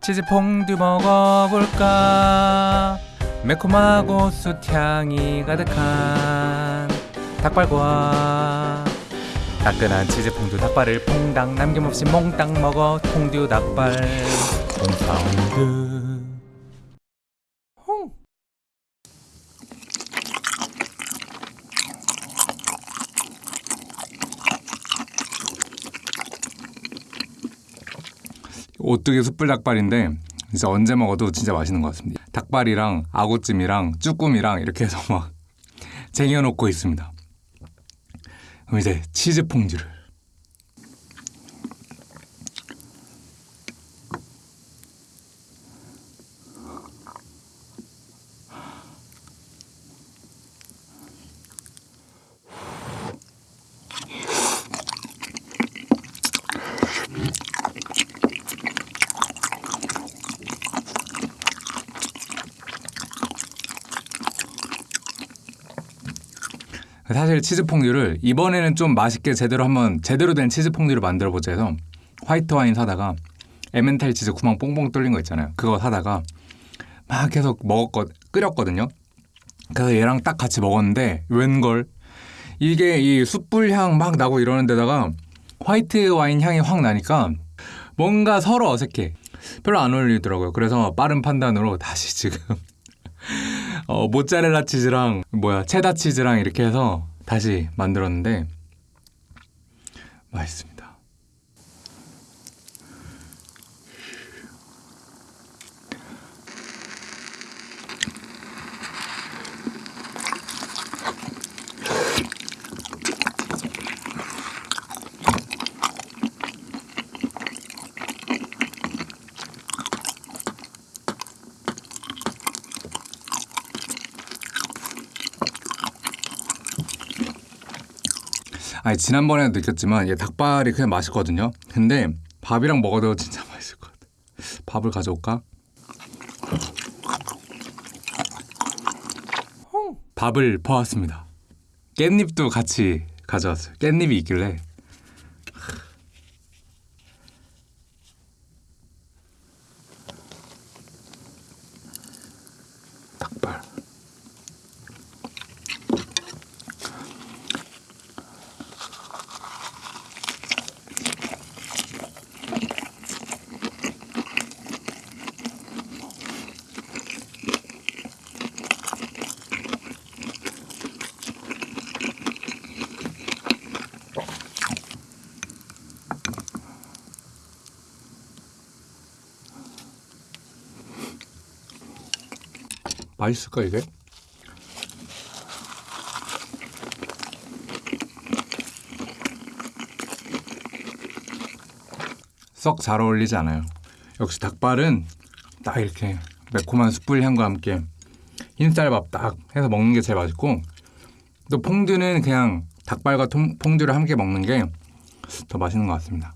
치즈 퐁듀 먹어볼까? 매콤하고 숯향이 가득한 닭발과 따끈한 치즈 퐁듀 닭발을 퐁당 남김없이 몽땅 먹어 퐁듀 닭발. 퐁사운드 오뚜기 숯불 닭발인데 진짜 언제 먹어도 진짜 맛있는 것 같습니다. 닭발이랑 아구찜이랑 쭈꾸미랑 이렇게 해서 막 쟁여놓고 있습니다. 그럼 이제 치즈 퐁듀를 사실 치즈 퐁듀를 이번에는 좀 맛있게 제대로 한번 제대로 된 치즈 퐁듀를 만들어 보자 해서 화이트 와인 사다가 에멘탈 치즈 구멍 뽕뽕 뚫린 거 있잖아요. 그거 사다가 막 계속 먹었거 끓였거든요. 그래서 얘랑 딱 같이 먹었는데 웬걸 이게 이 숯불 향 막 나고 이러는 데다가 화이트 와인 향이 확 나니까 뭔가 서로 어색해. 별로 안 어울리더라고요. 그래서 빠른 판단으로 다시 지금 어, 모짜렐라 치즈랑 뭐야 체다 치즈랑 이렇게 해서 다시 만들었는데 맛있습니다. 아니 지난번에도 느꼈지만 얘 닭발이 그냥 맛있거든요. 근데 밥이랑 먹어도 진짜 맛있을 것 같아. 밥을 가져올까? 밥을 퍼왔습니다. 깻잎도 같이 가져왔어요. 깻잎이 있길래 맛있을까 이게? 썩 잘 어울리지 않아요. 역시 닭발은 딱 이렇게 매콤한 숯불 향과 함께 흰쌀밥 딱 해서 먹는 게 제일 맛있고 또 퐁듀는 그냥 닭발과 통, 퐁듀를 함께 먹는 게 더 맛있는 것 같습니다.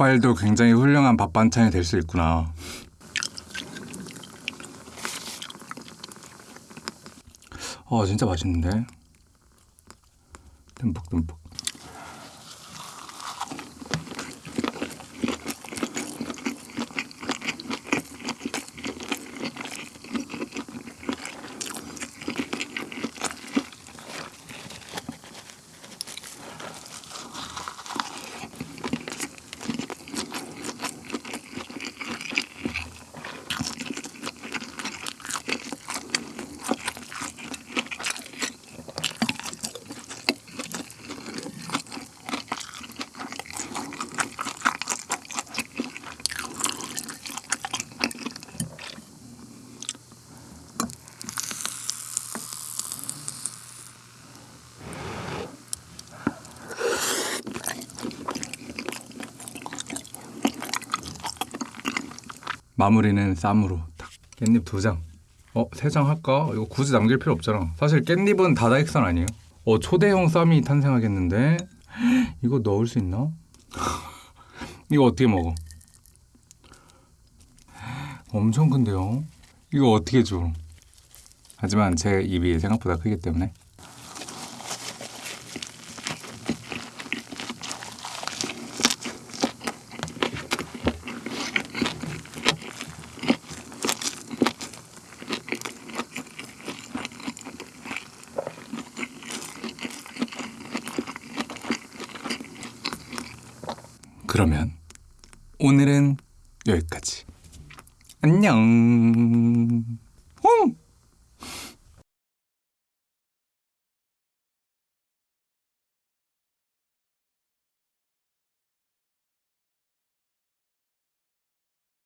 닭발도 굉장히 훌륭한 밥 반찬이 될 수 있구나. 어 진짜 맛있는데. 듬뿍듬뿍. 마무리는 쌈으로 딱 깻잎 두 장. 어, 세 장 할까? 이거 굳이 남길 필요 없잖아. 사실 깻잎은 다다익선 아니에요? 어, 초대형 쌈이 탄생하겠는데 이거 넣을 수 있나? 이거 어떻게 먹어? 엄청 큰데요? 이거 어떻게 줘? 하지만 제 입이 생각보다 크기 때문에 그러면 오늘은 여기까지. 안녕.